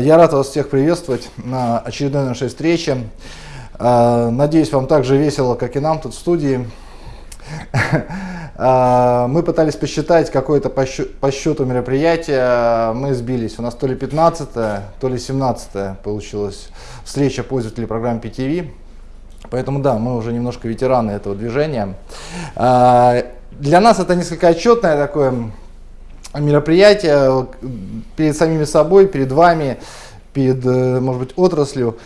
Я рад вас всех приветствовать на очередной нашей встрече. А, надеюсь, вам так же весело, как и нам тут в студии. А, мы пытались посчитать какое-то по счету мероприятие, мы сбились. У нас то ли 15 то ли 17 получилась встреча пользователей программы PTV. Поэтому да, мы уже немножко ветераны этого движения. А, для нас это несколько отчетное такое мероприятие перед самими собой, перед вами, перед, э, может быть, отраслью.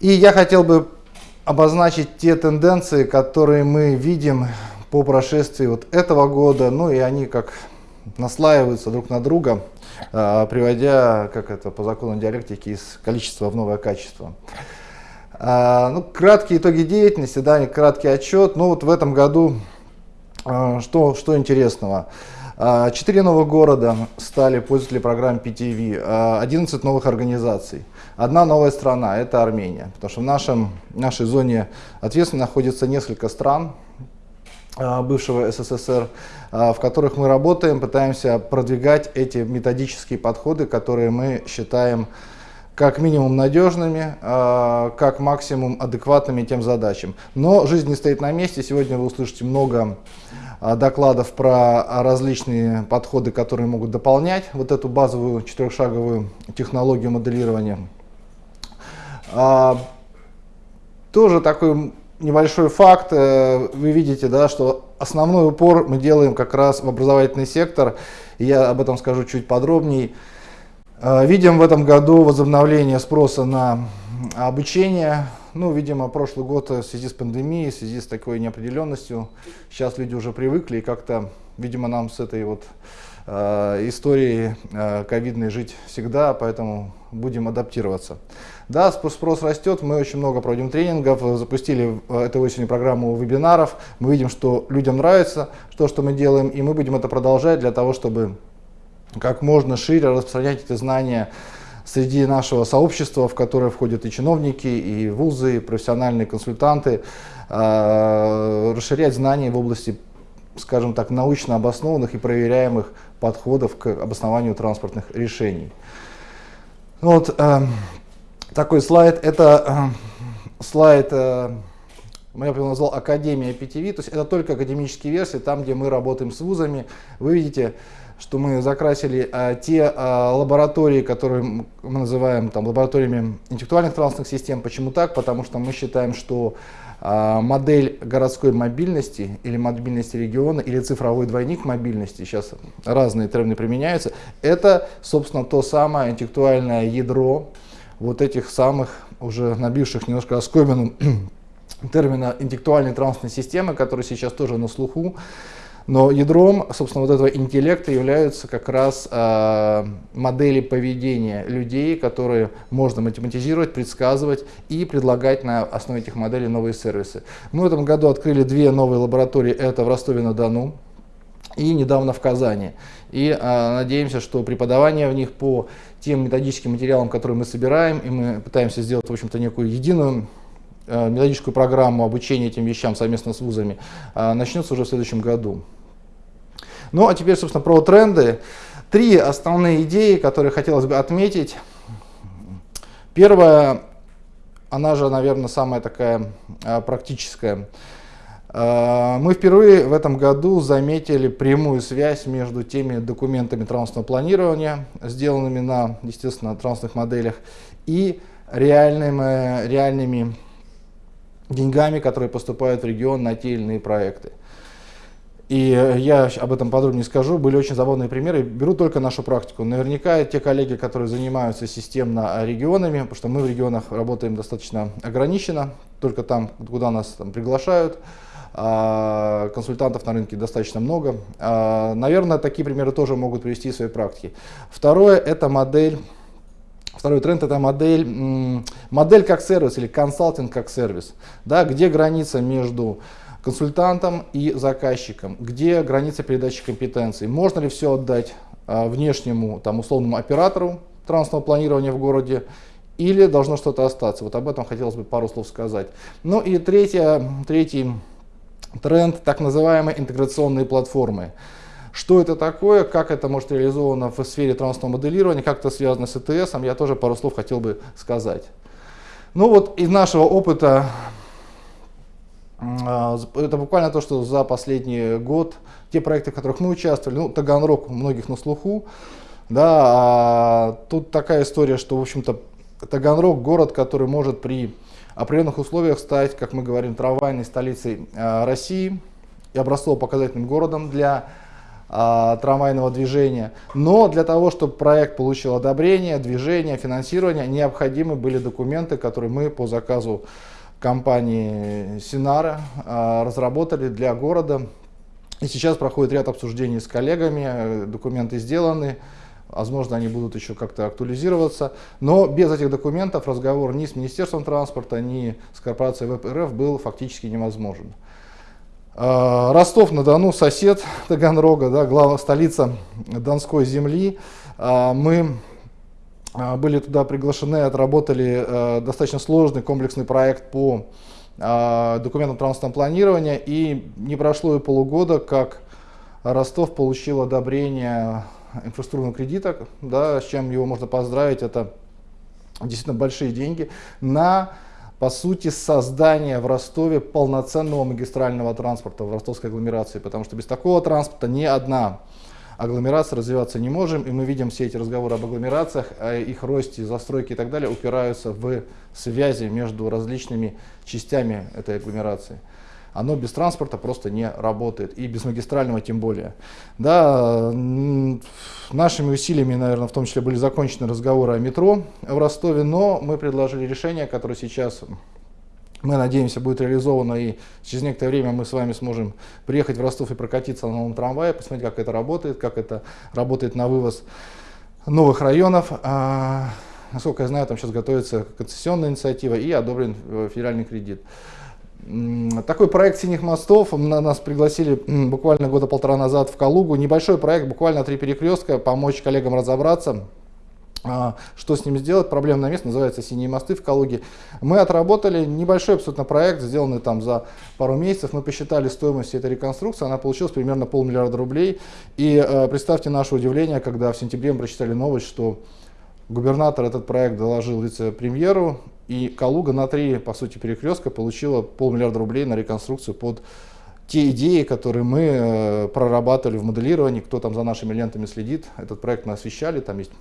И я хотел бы обозначить те тенденции, которые мы видим по прошествии вот этого года, ну и они как наслаиваются друг на друга, а, приводя, как это по закону диалектики, из количества в новое качество. А, ну, краткие итоги деятельности, да, краткий отчет. Ну вот в этом году а, что, что интересного? Четыре новых города стали пользователи программы PTV, 11 новых организаций. Одна новая страна – это Армения, потому что в нашем, нашей зоне ответственности находится несколько стран, бывшего СССР, в которых мы работаем, пытаемся продвигать эти методические подходы, которые мы считаем как минимум надежными, как максимум адекватными тем задачам. Но жизнь не стоит на месте. Сегодня вы услышите много а, докладов про различные подходы, которые могут дополнять вот эту базовую четырехшаговую технологию моделирования. А, тоже такой небольшой факт. Э, вы видите, да, что основной упор мы делаем как раз в образовательный сектор. Я об этом скажу чуть подробнее. А, видим в этом году возобновление спроса на обучение ну, видимо, прошлый год в связи с пандемией, в связи с такой неопределенностью, сейчас люди уже привыкли, и как-то, видимо, нам с этой вот э, историей э, ковидной жить всегда, поэтому будем адаптироваться. Да, спрос растет, мы очень много проводим тренингов, запустили этой осенью программу вебинаров, мы видим, что людям нравится то, что мы делаем, и мы будем это продолжать для того, чтобы как можно шире распространять эти знания среди нашего сообщества, в которое входят и чиновники, и вузы, и профессиональные консультанты, а, расширять знания в области, скажем так, научно обоснованных и проверяемых подходов к обоснованию транспортных решений. Ну вот э, такой слайд, это э, слайд, э, я бы назвал Академия PTV, то есть это только академические версии, там, где мы работаем с вузами. Вы видите, что мы закрасили а, те а, лаборатории, которые мы называем там, лабораториями интеллектуальных транспортных систем. Почему так? Потому что мы считаем, что а, модель городской мобильности или мобильности региона или цифровой двойник мобильности, сейчас разные термины применяются, это, собственно, то самое интеллектуальное ядро вот этих самых уже набивших немножко оскомину термина интеллектуальной транспортной системы, которые сейчас тоже на слуху. Но ядром, собственно, вот этого интеллекта являются как раз э, модели поведения людей, которые можно математизировать, предсказывать и предлагать на основе этих моделей новые сервисы. Мы в этом году открыли две новые лаборатории, это в Ростове-на-Дону и недавно в Казани. И э, надеемся, что преподавание в них по тем методическим материалам, которые мы собираем, и мы пытаемся сделать, в общем-то, некую единую методическую программу обучения этим вещам совместно с вузами, начнется уже в следующем году. Ну а теперь, собственно, про тренды. Три основные идеи, которые хотелось бы отметить. Первая, она же, наверное, самая такая а, практическая. А, мы впервые в этом году заметили прямую связь между теми документами транспортного планирования, сделанными на, естественно, транспортных моделях, и реальными, реальными деньгами, которые поступают в регион на те или иные проекты. И я об этом подробнее скажу. Были очень забавные примеры. Беру только нашу практику. Наверняка те коллеги, которые занимаются системно регионами, потому что мы в регионах работаем достаточно ограниченно, только там, куда нас там, приглашают, а консультантов на рынке достаточно много. А, наверное, такие примеры тоже могут привести в своей практике. Второе – это модель Второй тренд – это модель, модель как сервис или консалтинг как сервис. Да, где граница между консультантам и заказчикам, где граница передачи компетенций, можно ли все отдать а, внешнему там, условному оператору транспортного планирования в городе, или должно что-то остаться. Вот об этом хотелось бы пару слов сказать. Ну и третье, третий тренд, так называемые интеграционные платформы. Что это такое, как это может реализовано в сфере транспортного моделирования, как это связано с ЭТС, я тоже пару слов хотел бы сказать. Ну вот из нашего опыта, это буквально то, что за последний год, те проекты, в которых мы участвовали, ну, Таганрог у многих на слуху, да, а тут такая история, что, в общем-то, Таганрог город, который может при определенных условиях стать, как мы говорим, трамвайной столицей э, России и образцово-показательным городом для э, трамвайного движения. Но для того, чтобы проект получил одобрение, движение, финансирование, необходимы были документы, которые мы по заказу компании Синара э, разработали для города. И сейчас проходит ряд обсуждений с коллегами, документы сделаны, Возможно, они будут еще как-то актуализироваться. Но без этих документов разговор ни с Министерством транспорта, ни с корпорацией ВПРФ был фактически невозможен. А, Ростов-на-Дону, сосед Таганрога, да, главная столица Донской земли. А, мы а, были туда приглашены, отработали достаточно сложный комплексный проект по документам транспортного планирования. И не прошло и полугода, как Ростов получил одобрение инфраструктурного кредита, да, с чем его можно поздравить, это действительно большие деньги, на, по сути, создание в Ростове полноценного магистрального транспорта в ростовской агломерации, потому что без такого транспорта ни одна агломерация развиваться не можем, и мы видим все эти разговоры об агломерациях, о их росте, застройке и так далее, упираются в связи между различными частями этой агломерации оно без транспорта просто не работает, и без магистрального тем более. Да, нашими усилиями, наверное, в том числе были закончены разговоры о метро в Ростове, но мы предложили решение, которое сейчас мы надеемся, будет реализовано, и через некоторое время мы с вами сможем приехать в Ростов и прокатиться на новом трамвае, посмотреть, как это работает, как это работает на вывоз новых районов. А, насколько я знаю, там сейчас готовится концессионная инициатива и одобрен э, федеральный кредит. Такой проект «Синих мостов» на нас пригласили буквально года полтора назад в Калугу. Небольшой проект, буквально три перекрестка, помочь коллегам разобраться, что с ним сделать. Проблемное место называется «Синие мосты» в Калуге. Мы отработали небольшой абсолютно проект, сделанный там за пару месяцев. Мы посчитали стоимость этой реконструкции, она получилась примерно полмиллиарда рублей. И э, представьте наше удивление, когда в сентябре мы прочитали новость, что губернатор этот проект доложил вице-премьеру, и Калуга на три, по сути, перекрестка получила полмиллиарда рублей на реконструкцию под те идеи, которые мы э, прорабатывали в моделировании, кто там за нашими лентами следит, этот проект мы освещали, там есть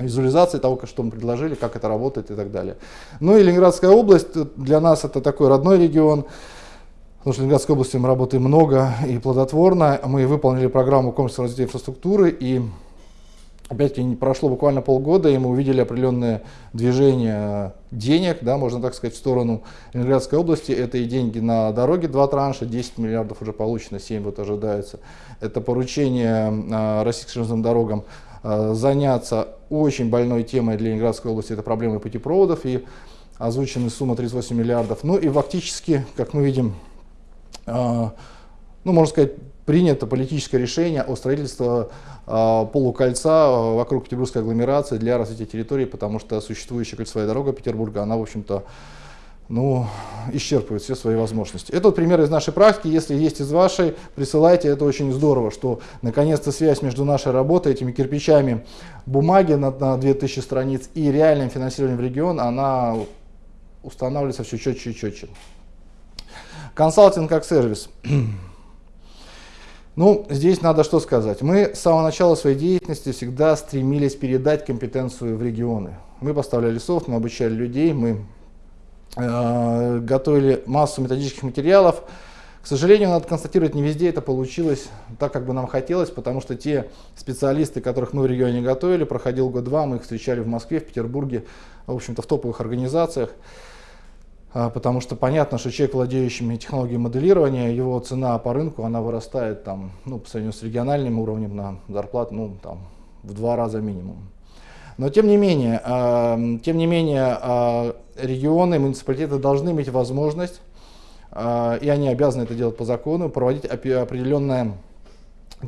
визуализация того, что мы предложили, как это работает и так далее. Ну и Ленинградская область, для нас это такой родной регион, потому что в Ленинградской области мы работаем много и плодотворно. Мы выполнили программу комплексного развития инфраструктуры и опять-таки прошло буквально полгода, и мы увидели определенное движение денег, да, можно так сказать, в сторону Ленинградской области. Это и деньги на дороге, два транша, 10 миллиардов уже получено, 7 вот ожидается. Это поручение э, российским железным дорогам э, заняться очень больной темой для Ленинградской области, это проблемы путепроводов, и озвучена сумма 38 миллиардов. Ну и фактически, как мы видим, э, ну, можно сказать, принято политическое решение о строительстве э, полукольца э, вокруг Петербургской агломерации для развития территории, потому что существующая кольцевая дорога Петербурга, она, в общем-то, ну, исчерпывает все свои возможности. Это вот пример из нашей практики. Если есть из вашей, присылайте. Это очень здорово, что наконец-то связь между нашей работой, этими кирпичами бумаги на, на 2000 страниц и реальным финансированием в регион, она устанавливается все четче и четче. Консалтинг как сервис. Ну, здесь надо что сказать. Мы с самого начала своей деятельности всегда стремились передать компетенцию в регионы. Мы поставляли софт, мы обучали людей, мы готовили массу методических материалов. К сожалению, надо констатировать, не везде это получилось так, как бы нам хотелось, потому что те специалисты, которых мы в регионе готовили, проходил год-два, мы их встречали в Москве, в Петербурге, в общем-то в топовых организациях. А, потому что понятно, что человек, владеющий технологией моделирования, его цена по рынку, она вырастает там, ну, по сравнению с региональным уровнем на зарплату, ну, там, в два раза минимум. Но тем не менее, э, тем не менее э, регионы, муниципалитеты должны иметь возможность, э, и они обязаны это делать по закону, проводить определенное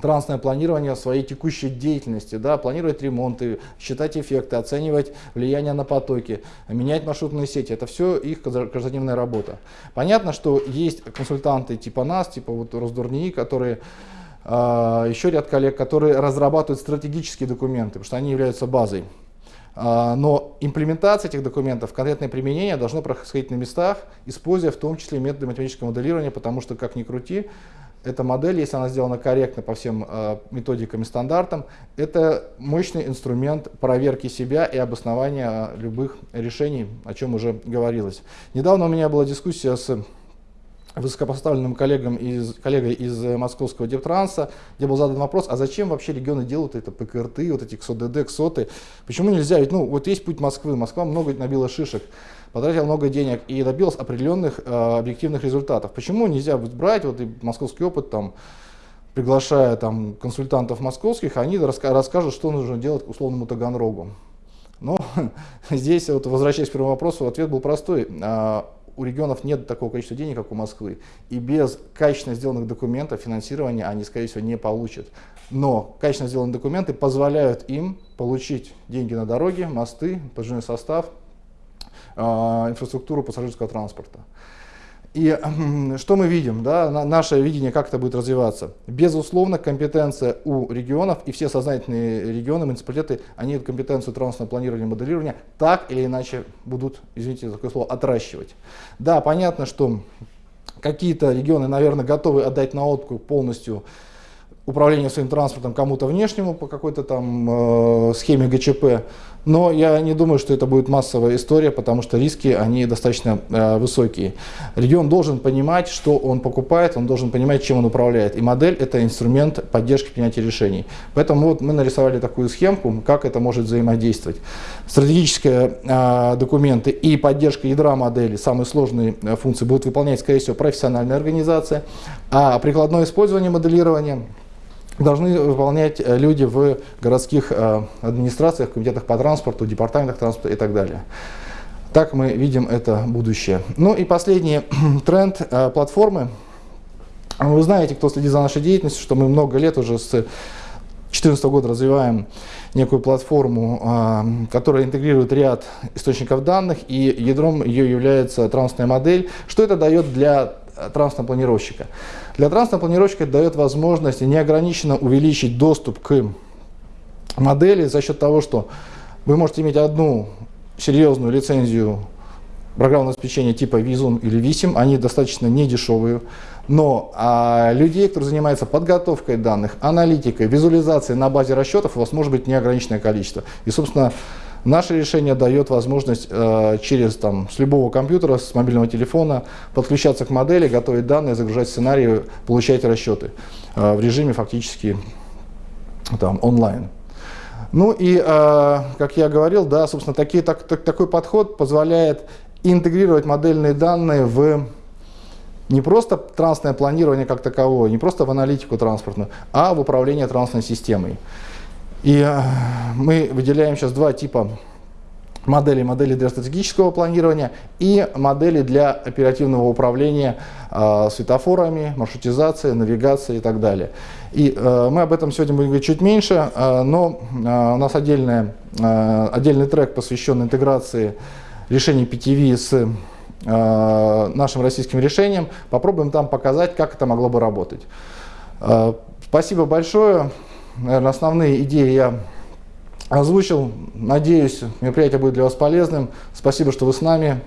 трансное планирование своей текущей деятельности, да, планировать ремонты, считать эффекты, оценивать влияние на потоки, менять маршрутные сети. Это все их каждодневная работа. Понятно, что есть консультанты типа нас, типа вот Росдурнии, которые а, еще ряд коллег, которые разрабатывают стратегические документы, потому что они являются базой. А, но имплементация этих документов, конкретное применение должно происходить на местах, используя в том числе методы математического моделирования, потому что, как ни крути, эта модель, если она сделана корректно по всем э, методикам и стандартам, это мощный инструмент проверки себя и обоснования любых решений, о чем уже говорилось. Недавно у меня была дискуссия с высокопоставленным коллегам из, коллегой из московского Дептранса, где был задан вопрос, а зачем вообще регионы делают это ПКРТ, вот эти КСОДД, КСОТы, почему нельзя, ведь ну вот есть путь Москвы, Москва много набила шишек, потратила много денег и добилась определенных э, объективных результатов. Почему нельзя брать вот и московский опыт там, приглашая там консультантов московских, они раска расскажут, что нужно делать условному Таганрогу. Но здесь, вот, возвращаясь к первому вопросу, ответ был простой. У регионов нет такого количества денег, как у Москвы. И без качественно сделанных документов финансирования они, скорее всего, не получат. Но качественно сделанные документы позволяют им получить деньги на дороги, мосты, подвижной состав, а, инфраструктуру пассажирского транспорта. И что мы видим, да, наше видение, как это будет развиваться. Безусловно, компетенция у регионов, и все сознательные регионы, муниципалитеты, они эту компетенцию транспортного планирования и моделирования так или иначе будут, извините за такое слово, отращивать. Да, понятно, что какие-то регионы, наверное, готовы отдать на откуп полностью управление своим транспортом кому-то внешнему по какой-то там э, схеме ГЧП. Но я не думаю, что это будет массовая история, потому что риски, они достаточно э, высокие. Регион должен понимать, что он покупает, он должен понимать, чем он управляет. И модель – это инструмент поддержки принятия решений. Поэтому вот мы нарисовали такую схемку, как это может взаимодействовать. Стратегические э, документы и поддержка ядра модели, самые сложные э, функции, будут выполнять, скорее всего, профессиональная организация. А прикладное использование моделирования – должны выполнять э, люди в городских э, администрациях, комитетах по транспорту, департаментах транспорта и так далее. Так мы видим это будущее. Ну и последний тренд э, платформы. Вы знаете, кто следит за нашей деятельностью, что мы много лет уже с 2014 года развиваем некую платформу, которая интегрирует ряд источников данных, и ядром ее является транспортная модель. Что это дает для транспортного планировщика? Для транспортного планировщика это дает возможность неограниченно увеличить доступ к модели за счет того, что вы можете иметь одну серьезную лицензию программного обеспечения типа Visum или Visim, они достаточно недешевые, но а, людей, которые занимаются подготовкой данных, аналитикой, визуализацией на базе расчетов, у вас может быть неограниченное количество. И, собственно, Наше решение дает возможность э, через там, с любого компьютера, с мобильного телефона подключаться к модели, готовить данные, загружать сценарии, получать расчеты э, в режиме фактически там, онлайн. Ну и, э, как я говорил, да, собственно, такие, так, так, такой подход позволяет интегрировать модельные данные в не просто транспортное планирование как таковое, не просто в аналитику транспортную, а в управление транспортной системой. И э, мы выделяем сейчас два типа моделей. Модели для стратегического планирования и модели для оперативного управления э, светофорами, маршрутизацией, навигацией и так далее. И э, мы об этом сегодня будем говорить чуть меньше, э, но э, у нас отдельная, э, отдельный трек посвящен интеграции решений PTV с э, нашим российским решением. Попробуем там показать, как это могло бы работать. Э, спасибо большое наверное, основные идеи я озвучил. Надеюсь, мероприятие будет для вас полезным. Спасибо, что вы с нами.